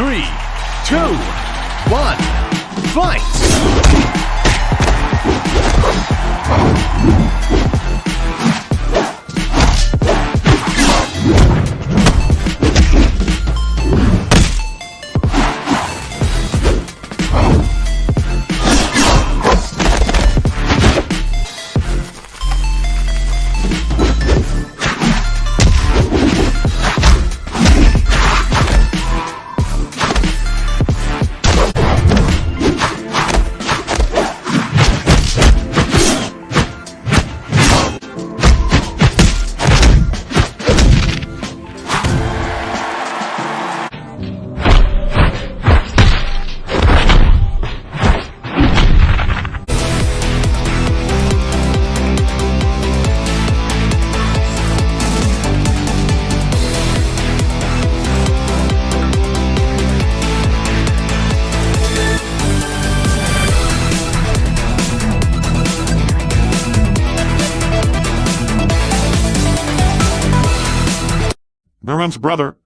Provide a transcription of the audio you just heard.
Three, two, one, fight! Merman's brother